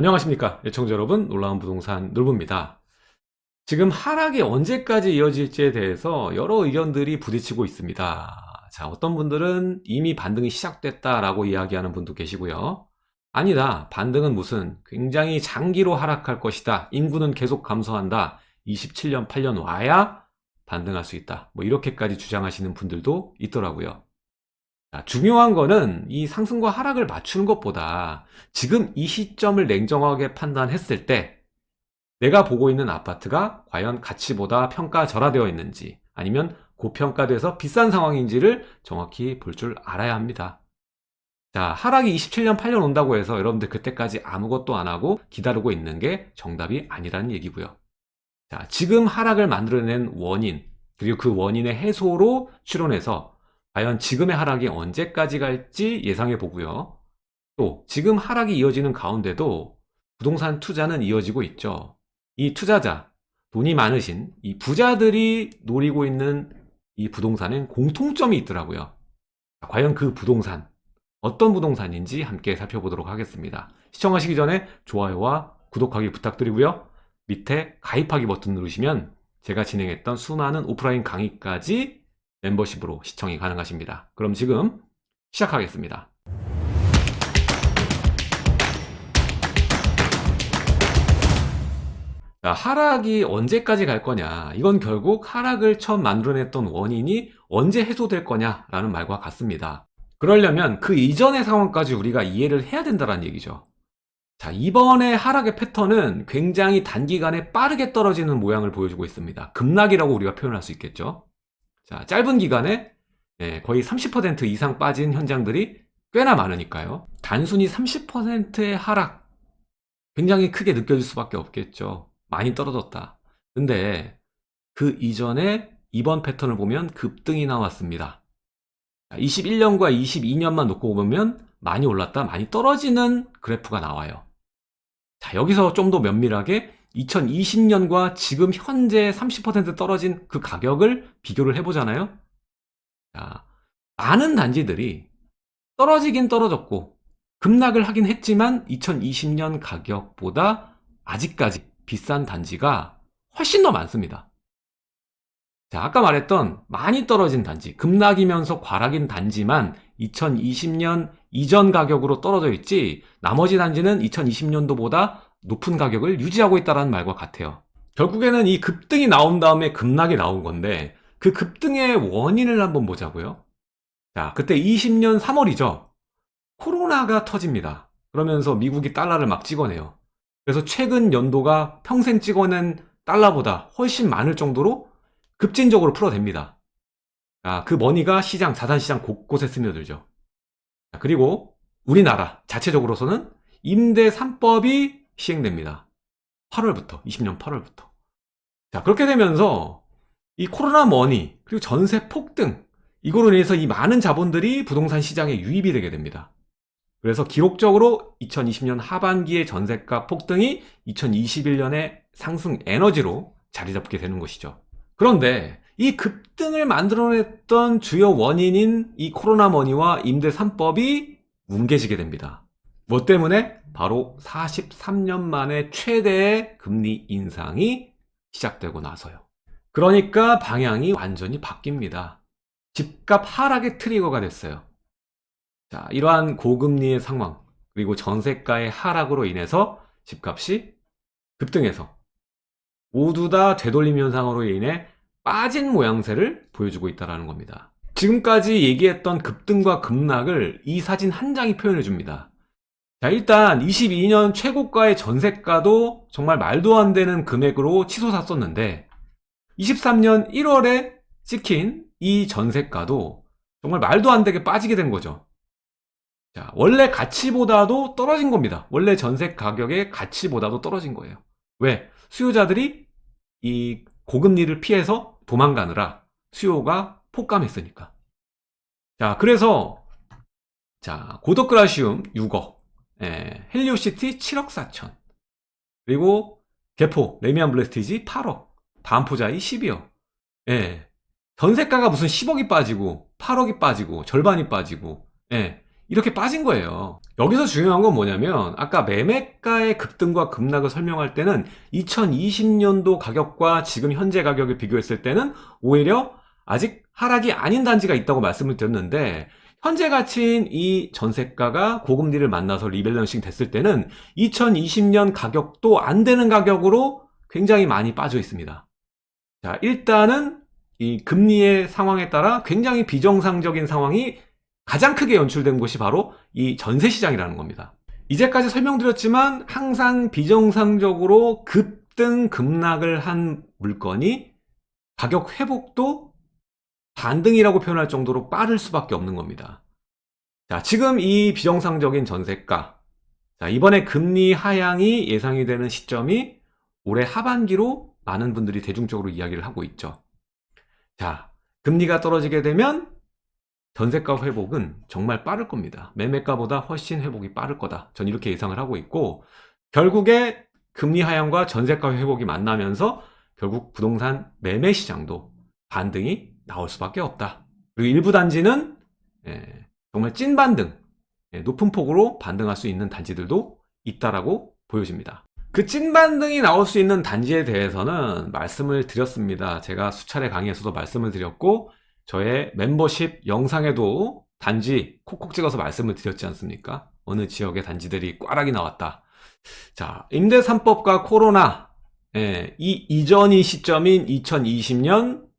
안녕하십니까 예청자 여러분. 놀라운 부동산 놀부입니다. 지금 하락이 언제까지 이어질지에 대해서 여러 의견들이 부딪히고 있습니다. 자 어떤 분들은 이미 반등이 시작됐다 라고 이야기하는 분도 계시고요. 아니다. 반등은 무슨 굉장히 장기로 하락할 것이다. 인구는 계속 감소한다. 27년 8년 와야 반등할 수 있다. 뭐 이렇게까지 주장하시는 분들도 있더라고요. 자, 중요한 거는 이 상승과 하락을 맞추는 것보다 지금 이 시점을 냉정하게 판단했을 때 내가 보고 있는 아파트가 과연 가치보다 평가 절하되어 있는지 아니면 고평가돼서 비싼 상황인지를 정확히 볼 줄 알아야 합니다. 자, 하락이 27년 8년 온다고 해서 여러분들 그때까지 아무것도 안 하고 기다리고 있는 게 정답이 아니라는 얘기고요. 자, 지금 하락을 만들어낸 원인, 그리고 그 원인의 해소로 추론해서 과연 지금의 하락이 언제까지 갈지 예상해 보고요. 또 지금 하락이 이어지는 가운데도 부동산 투자는 이어지고 있죠. 이 투자자, 돈이 많으신 이 부자들이 노리고 있는 이 부동산엔 공통점이 있더라고요. 과연 그 부동산, 어떤 부동산인지 함께 살펴보도록 하겠습니다. 시청하시기 전에 좋아요와 구독하기 부탁드리고요. 밑에 가입하기 버튼 누르시면 제가 진행했던 수많은 오프라인 강의까지 멤버십으로 시청이 가능하십니다. 그럼 지금 시작하겠습니다. 자, 하락이 언제까지 갈 거냐 이건 결국 하락을 처음 만들어냈던 원인이 언제 해소될 거냐라는 말과 같습니다. 그러려면 그 이전의 상황까지 우리가 이해를 해야 된다는 얘기죠. 자, 이번에 하락의 패턴은 굉장히 단기간에 빠르게 떨어지는 모양을 보여주고 있습니다. 급락이라고 우리가 표현할 수 있겠죠. 자, 짧은 기간에 예, 거의 30% 이상 빠진 현장들이 꽤나 많으니까요. 단순히 30%의 하락 굉장히 크게 느껴질 수밖에 없겠죠. 많이 떨어졌다. 근데 그 이전에 이번 패턴을 보면 급등이 나왔습니다. 21년과 22년만 놓고 보면 많이 올랐다 많이 떨어지는 그래프가 나와요. 자 여기서 좀 더 면밀하게 2020년과 지금 현재 30% 떨어진 그 가격을 비교를 해보잖아요. 자, 많은 단지들이 떨어지긴 떨어졌고 급락을 하긴 했지만 2020년 가격보다 아직까지 비싼 단지가 훨씬 더 많습니다. 자, 아까 말했던 많이 떨어진 단지, 급락이면서 과락인 단지만 2020년 이전 가격으로 떨어져 있지 나머지 단지는 2020년도보다 높은 가격을 유지하고 있다는 말과 같아요. 결국에는 이 급등이 나온 다음에 급락이 나온 건데 그 급등의 원인을 한번 보자고요. 자, 그때 20년 3월이죠. 코로나가 터집니다. 그러면서 미국이 달러를 막 찍어내요. 그래서 최근 연도가 평생 찍어낸 달러보다 훨씬 많을 정도로 급진적으로 풀어댑니다. 자, 그 money가 시장, 자산시장 곳곳에 스며들죠. 자, 그리고 우리나라 자체적으로서는 임대 3법이 시행됩니다. 8월부터 20년 8월부터 자 그렇게 되면서 이 코로나 머니 그리고 전세 폭등 이거로 인해서 이 많은 자본들이 부동산 시장에 유입이 되게 됩니다. 그래서 기록적으로 2020년 하반기의 전세가 폭등이 2021년의 상승 에너지로 자리 잡게 되는 것이죠. 그런데 이 급등을 만들어냈던 주요 원인인 이 코로나 머니와 임대 3법이 뭉개지게 됩니다. 뭐 때문에? 바로 43년 만에 최대의 금리 인상이 시작되고 나서요. 그러니까 방향이 완전히 바뀝니다. 집값 하락의 트리거가 됐어요. 자, 이러한 고금리의 상황, 그리고 전세가의 하락으로 인해서 집값이 급등해서 모두 다 되돌림 현상으로 인해 빠진 모양새를 보여주고 있다는 겁니다. 지금까지 얘기했던 급등과 급락을 이 사진 한 장이 표현해 줍니다. 자 일단 22년 최고가의 전세가도 정말 말도 안 되는 금액으로 치솟 았었는데 23년 1월에 찍힌 이 전세가도 정말 말도 안 되게 빠지게 된 거죠. 자 원래 가치보다도 떨어진 겁니다. 원래 전세 가격의 가치보다도 떨어진 거예요. 왜? 수요자들이 이 고금리를 피해서 도망가느라 수요가 폭감했으니까. 자 그래서 자 고덕그라시움 6억 예, 헬리오시티 7억 4천. 그리고 개포 래미안 블레스티지 8억. 반포자이 12억. 예, 전세가가 무슨 10억이 빠지고 8억이 빠지고 절반이 빠지고 예, 이렇게 빠진 거예요. 여기서 중요한 건 뭐냐면 아까 매매가의 급등과 급락을 설명할 때는 2020년도 가격과 지금 현재 가격을 비교했을 때는 오히려 아직 하락이 아닌 단지가 있다고 말씀을 드렸는데 현재 가치인 이 전세가가 고금리를 만나서 리밸런싱 됐을 때는 2020년 가격도 안 되는 가격으로 굉장히 많이 빠져 있습니다. 자, 일단은 이 금리의 상황에 따라 굉장히 비정상적인 상황이 가장 크게 연출된 곳이 바로 이 전세 시장이라는 겁니다. 이제까지 설명드렸지만 항상 비정상적으로 급등 급락을 한 물건이 가격 회복도 반등이라고 표현할 정도로 빠를 수밖에 없는 겁니다. 자, 지금 이 비정상적인 전세가 자, 이번에 금리 하향이 예상이 되는 시점이 올해 하반기로 많은 분들이 대중적으로 이야기를 하고 있죠. 자, 금리가 떨어지게 되면 전세가 회복은 정말 빠를 겁니다. 매매가보다 훨씬 회복이 빠를 거다. 전 이렇게 예상을 하고 있고 결국에 금리 하향과 전세가 회복이 만나면서 결국 부동산 매매 시장도 반등이 나올 수밖에 없다. 그리고 일부 단지는 예, 정말 찐 반등, 예, 높은 폭으로 반등할 수 있는 단지들도 있다라고 보여집니다. 그 찐 반등이 나올 수 있는 단지에 대해서는 말씀을 드렸습니다. 제가 수차례 강의에서도 말씀을 드렸고 저의 멤버십 영상에도 단지 콕콕 찍어서 말씀을 드렸지 않습니까? 어느 지역의 단지들이 꽈락이 나왔다. 자, 임대 3법과 코로나 예, 이 이전이 시점인 2020년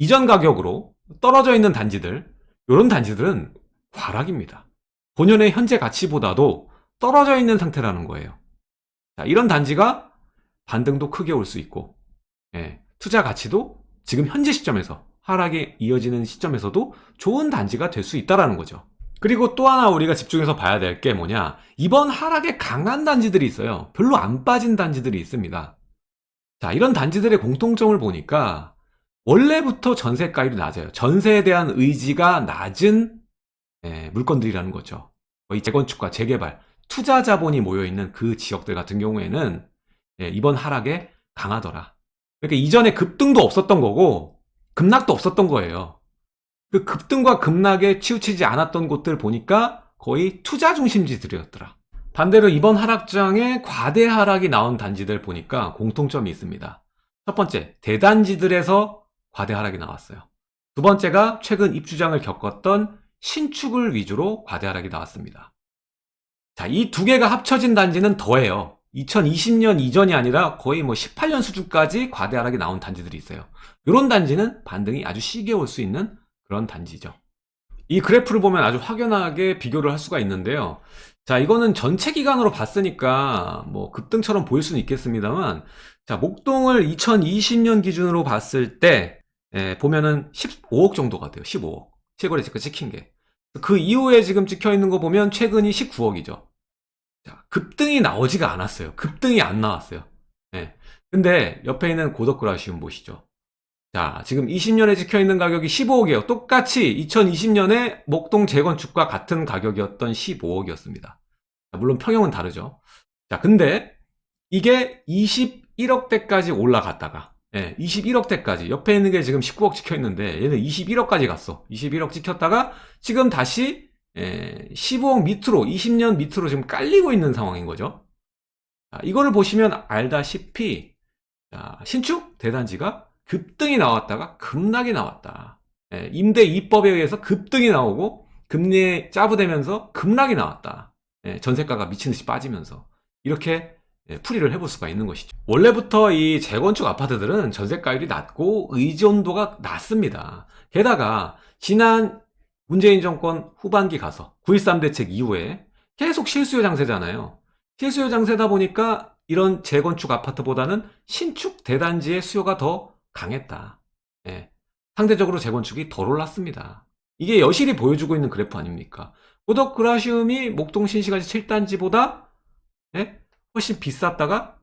이전 가격으로 떨어져 있는 단지들 이런 단지들은 과락입니다. 본연의 현재 가치보다도 떨어져 있는 상태라는 거예요. 자, 이런 단지가 반등도 크게 올 수 있고 예, 투자 가치도 지금 현재 시점에서 하락이 이어지는 시점에서도 좋은 단지가 될 수 있다는 거죠. 그리고 또 하나 우리가 집중해서 봐야 될 게 뭐냐 이번 하락에 강한 단지들이 있어요. 별로 안 빠진 단지들이 있습니다. 자 이런 단지들의 공통점을 보니까 원래부터 전세 가율이 낮아요. 전세에 대한 의지가 낮은 예, 물건들이라는 거죠. 이 재건축과 재개발, 투자 자본이 모여있는 그 지역들 같은 경우에는 예, 이번 하락에 강하더라. 그러니까 이전에 급등도 없었던 거고 급락도 없었던 거예요. 그 급등과 급락에 치우치지 않았던 곳들 보니까 거의 투자 중심지들이었더라. 반대로 이번 하락장에 과대 하락이 나온 단지들 보니까 공통점이 있습니다. 첫 번째, 대단지들에서 과대 하락이 나왔어요. 두 번째가 최근 입주장을 겪었던 신축을 위주로 과대 하락이 나왔습니다. 자, 이 두 개가 합쳐진 단지는 더해요. 2020년 이전이 아니라 거의 뭐 18년 수준까지 과대 하락이 나온 단지들이 있어요. 이런 단지는 반등이 아주 시게 올 수 있는 그런 단지죠. 이 그래프를 보면 아주 확연하게 비교를 할 수가 있는데요. 자, 이거는 전체 기간으로 봤으니까 뭐 급등처럼 보일 수는 있겠습니다만 자, 목동을 2020년 기준으로 봤을 때 예, 보면은 15억 정도가 돼요. 15억. 최고래 지금 찍힌 게. 그 이후에 지금 찍혀 있는 거 보면 최근이 19억이죠. 자, 급등이 나오지가 않았어요. 급등이 안 나왔어요. 예. 근데 옆에 있는 고덕그라시움 보시죠. 자, 지금 20년에 찍혀 있는 가격이 15억이에요. 똑같이 2020년에 목동 재건축과 같은 가격이었던 15억이었습니다. 물론 평형은 다르죠. 자, 근데 이게 21억대까지 올라갔다가 예, 21억대까지 옆에 있는 게 지금 19억 찍혀 있는데 얘는 21억까지 갔어. 21억 찍혔다가 지금 다시 예, 15억 밑으로 20년 밑으로 지금 깔리고 있는 상황인 거죠. 자, 이거를 보시면 알다시피 자, 신축 대단지가 급등이 나왔다가 급락이 나왔다. 예, 임대 입법에 의해서 급등이 나오고 금리에 짜부되면서 급락이 나왔다. 예, 전세가가 미친 듯이 빠지면서 이렇게 예, 풀이를 해볼 수가 있는 것이죠. 원래부터 이 재건축 아파트들은 전세가율이 낮고 의존도가 낮습니다. 게다가 지난 문재인 정권 후반기 가서 9.13 대책 이후에 계속 실수요 장세잖아요. 실수요 장세다 보니까 이런 재건축 아파트보다는 신축 대단지의 수요가 더 강했다. 예. 상대적으로 재건축이 덜 올랐습니다. 이게 여실히 보여주고 있는 그래프 아닙니까? 고덕 그라시움이 목동 신시가지 7단지보다 예? 훨씬 비쌌다가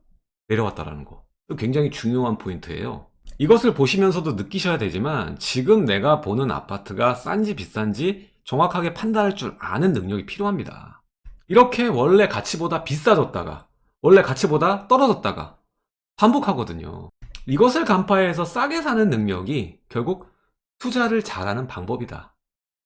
내려왔다라는 거. 굉장히 중요한 포인트예요. 이것을 보시면서도 느끼셔야 되지만 지금 내가 보는 아파트가 싼지 비싼지 정확하게 판단할 줄 아는 능력이 필요합니다. 이렇게 원래 가치보다 비싸졌다가 원래 가치보다 떨어졌다가 반복하거든요. 이것을 간파해서 싸게 사는 능력이 결국 투자를 잘하는 방법이다.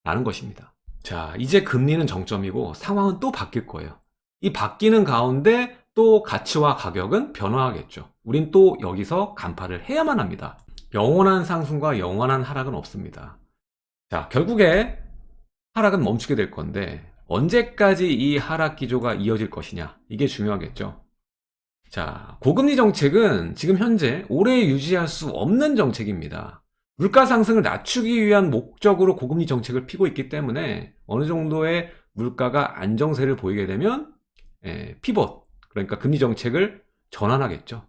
라는 것입니다. 자, 이제 금리는 정점이고 상황은 또 바뀔 거예요. 이 바뀌는 가운데 또 가치와 가격은 변화하겠죠. 우린 또 여기서 간파를 해야만 합니다. 영원한 상승과 영원한 하락은 없습니다. 자, 결국에 하락은 멈추게 될 건데 언제까지 이 하락 기조가 이어질 것이냐 이게 중요하겠죠. 자, 고금리 정책은 지금 현재 오래 유지할 수 없는 정책입니다. 물가 상승을 낮추기 위한 목적으로 고금리 정책을 피고 있기 때문에 어느 정도의 물가가 안정세를 보이게 되면 예, 피벗 그러니까 금리 정책을 전환하겠죠.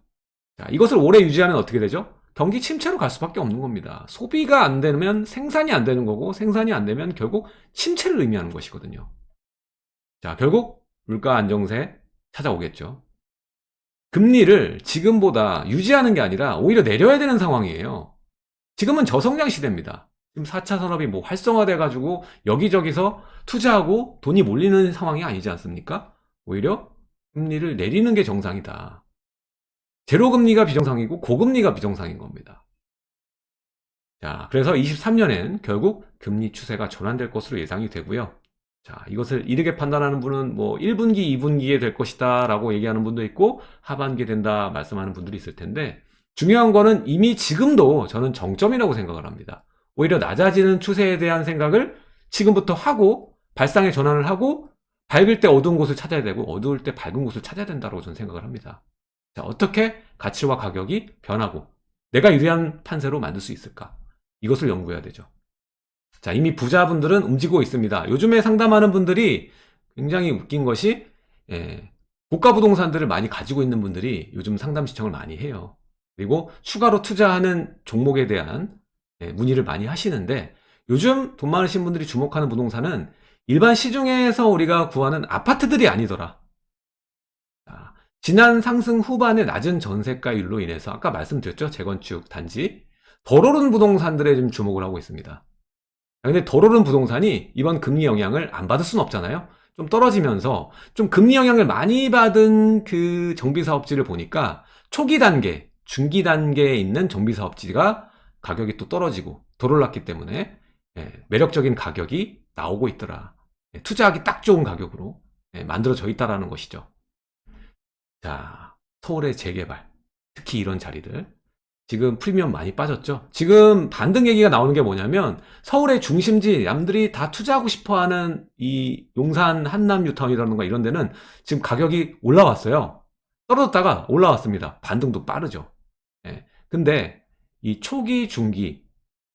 자, 이것을 오래 유지하면 어떻게 되죠? 경기 침체로 갈 수밖에 없는 겁니다. 소비가 안 되면 생산이 안 되는 거고 생산이 안 되면 결국 침체를 의미하는 것이거든요. 자, 결국 물가 안정세 찾아오겠죠. 금리를 지금보다 유지하는 게 아니라 오히려 내려야 되는 상황이에요. 지금은 저성장 시대입니다. 지금 4차 산업이 뭐 활성화돼 가지고 여기저기서 투자하고 돈이 몰리는 상황이 아니지 않습니까? 오히려 금리를 내리는 게 정상이다. 제로금리가 비정상이고 고금리가 비정상인 겁니다. 자, 그래서 23년엔 결국 금리 추세가 전환될 것으로 예상이 되고요. 자, 이것을 이르게 판단하는 분은 뭐 1분기, 2분기에 될 것이다 라고 얘기하는 분도 있고 하반기에 된다 말씀하는 분들이 있을 텐데 중요한 거는 이미 지금도 저는 정점이라고 생각을 합니다. 오히려 낮아지는 추세에 대한 생각을 지금부터 하고 발상의 전환을 하고 밝을 때 어두운 곳을 찾아야 되고 어두울 때 밝은 곳을 찾아야 된다고 저는 생각을 합니다. 자, 어떻게 가치와 가격이 변하고 내가 유리한 판세로 만들 수 있을까? 이것을 연구해야 되죠. 자, 이미 부자분들은 움직이고 있습니다. 요즘에 상담하는 분들이 굉장히 웃긴 것이 예, 고가 부동산들을 많이 가지고 있는 분들이 요즘 상담 시청을 많이 해요. 그리고 추가로 투자하는 종목에 대한 예, 문의를 많이 하시는데 요즘 돈 많으신 분들이 주목하는 부동산은 일반 시중에서 우리가 구하는 아파트들이 아니더라. 자, 지난 상승 후반의 낮은 전세가율로 인해서 아까 말씀드렸죠 재건축 단지 덜 오른 부동산들에 좀 주목을 하고 있습니다. 근데 덜 오른 부동산이 이번 금리 영향을 안 받을 수는 없잖아요. 좀 떨어지면서 좀 금리 영향을 많이 받은 그 정비사업지를 보니까 초기 단계, 중기 단계에 있는 정비사업지가 가격이 또 떨어지고 덜 올랐기 때문에 예, 매력적인 가격이 나오고 있더라. 예, 투자하기 딱 좋은 가격으로 예, 만들어져 있다라는 것이죠. 자, 서울의 재개발, 특히 이런 자리들. 지금 프리미엄 많이 빠졌죠. 지금 반등 얘기가 나오는 게 뭐냐면 서울의 중심지 남들이 다 투자하고 싶어하는 이 용산 한남 뉴타운이라든가 이런 데는 지금 가격이 올라왔어요. 떨어졌다가 올라왔습니다. 반등도 빠르죠. 예. 근데 이 초기 중기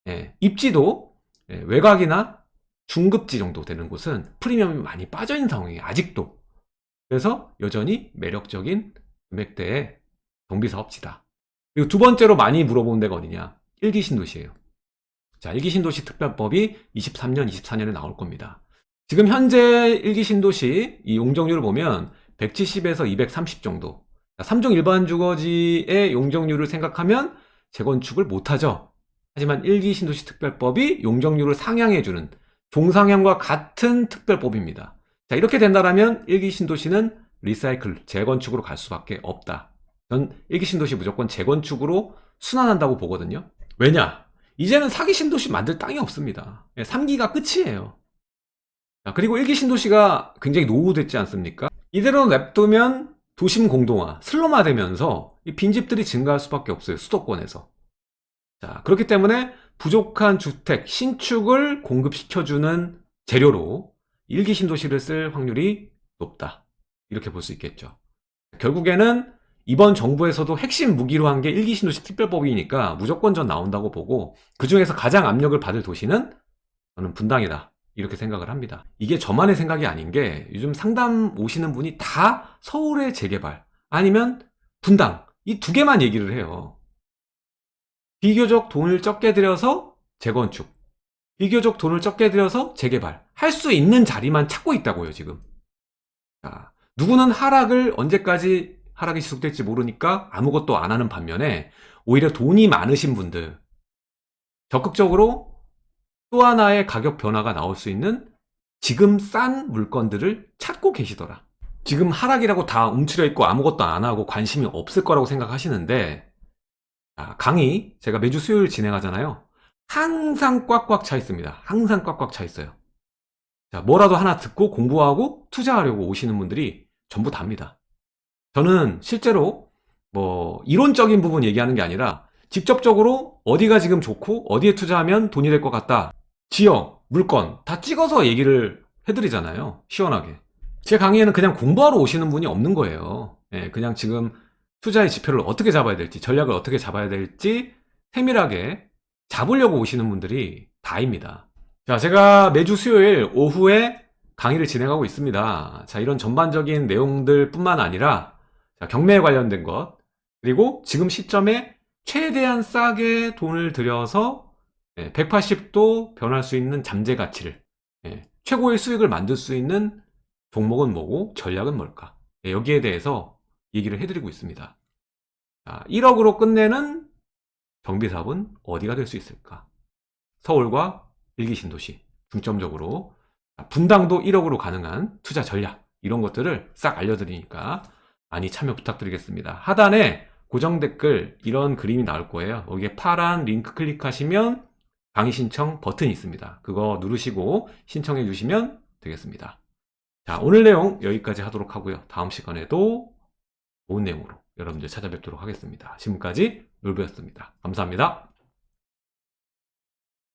예, 입지도 예, 외곽이나 중급지 정도 되는 곳은 프리미엄이 많이 빠져 있는 상황이에요. 아직도. 그래서 여전히 매력적인 금액대의 정비사업지다. 그리고 두 번째로 많이 물어보는 데가 어디냐? 일기 신도시예요. 자, 일기 신도시 특별법이 23년, 24년에 나올 겁니다. 지금 현재 일기 신도시 이 용적률을 보면 170에서 230 정도. 3종 일반 주거지의 용적률을 생각하면 재건축을 못하죠. 하지만 일기 신도시 특별법이 용적률을 상향해주는 종상향과 같은 특별법입니다. 자, 이렇게 된다면 일기 신도시는 리사이클, 재건축으로 갈 수밖에 없다. 전 일기 신도시 무조건 재건축으로 순환한다고 보거든요. 왜냐? 이제는 사기 신도시 만들 땅이 없습니다. 3기가 끝이에요. 자, 그리고 일기 신도시가 굉장히 노후됐지 않습니까? 이대로 냅두면 도심 공동화, 슬럼화 되면서 빈집들이 증가할 수밖에 없어요. 수도권에서. 자, 그렇기 때문에 부족한 주택, 신축을 공급시켜주는 재료로 일기 신도시를 쓸 확률이 높다. 이렇게 볼 수 있겠죠. 결국에는 이번 정부에서도 핵심 무기로 한 게 일기 신도시 특별법이니까 무조건 전 나온다고 보고 그 중에서 가장 압력을 받을 도시는 저는 분당이다. 이렇게 생각을 합니다. 이게 저만의 생각이 아닌 게 요즘 상담 오시는 분이 다 서울의 재개발 아니면 분당 이 두 개만 얘기를 해요. 비교적 돈을 적게 들여서 재건축 비교적 돈을 적게 들여서 재개발 할 수 있는 자리만 찾고 있다고요 지금 자, 누구는 하락을 언제까지 하락이 지속될지 모르니까 아무것도 안 하는 반면에 오히려 돈이 많으신 분들 적극적으로 또 하나의 가격 변화가 나올 수 있는 지금 싼 물건들을 찾고 계시더라. 지금 하락이라고 다 움츠려 있고 아무것도 안 하고 관심이 없을 거라고 생각하시는데 강의 제가 매주 수요일 진행하잖아요. 항상 꽉꽉 차 있습니다. 항상 꽉꽉 차 있어요. 자, 뭐라도 하나 듣고 공부하고 투자하려고 오시는 분들이 전부 답니다. 저는 실제로 뭐 이론적인 부분 얘기하는 게 아니라 직접적으로 어디가 지금 좋고 어디에 투자하면 돈이 될 것 같다. 지역, 물건 다 찍어서 얘기를 해드리잖아요. 시원하게. 제 강의에는 그냥 공부하러 오시는 분이 없는 거예요. 예, 그냥 지금 투자의 지표를 어떻게 잡아야 될지, 전략을 어떻게 잡아야 될지 세밀하게 잡으려고 오시는 분들이 다입니다. 자, 제가 매주 수요일 오후에 강의를 진행하고 있습니다. 자, 이런 전반적인 내용들 뿐만 아니라 자, 경매에 관련된 것, 그리고 지금 시점에 최대한 싸게 돈을 들여서 180도 변할 수 있는 잠재 가치를 예, 최고의 수익을 만들 수 있는 종목은 뭐고 전략은 뭘까? 예, 여기에 대해서 얘기를 해드리고 있습니다. 자, 1억으로 끝내는 정비 사업은 어디가 될 수 있을까? 서울과 일기 신도시 중점적으로 분당도 1억으로 가능한 투자 전략 이런 것들을 싹 알려드리니까 많이 참여 부탁드리겠습니다. 하단에 고정 댓글 이런 그림이 나올 거예요. 여기에 파란 링크 클릭하시면 강의 신청 버튼이 있습니다. 그거 누르시고 신청해 주시면 되겠습니다. 자, 오늘 내용 여기까지 하도록 하고요. 다음 시간에도 좋은 내용으로 여러분들 찾아뵙도록 하겠습니다. 지금까지 놀부였습니다. 감사합니다.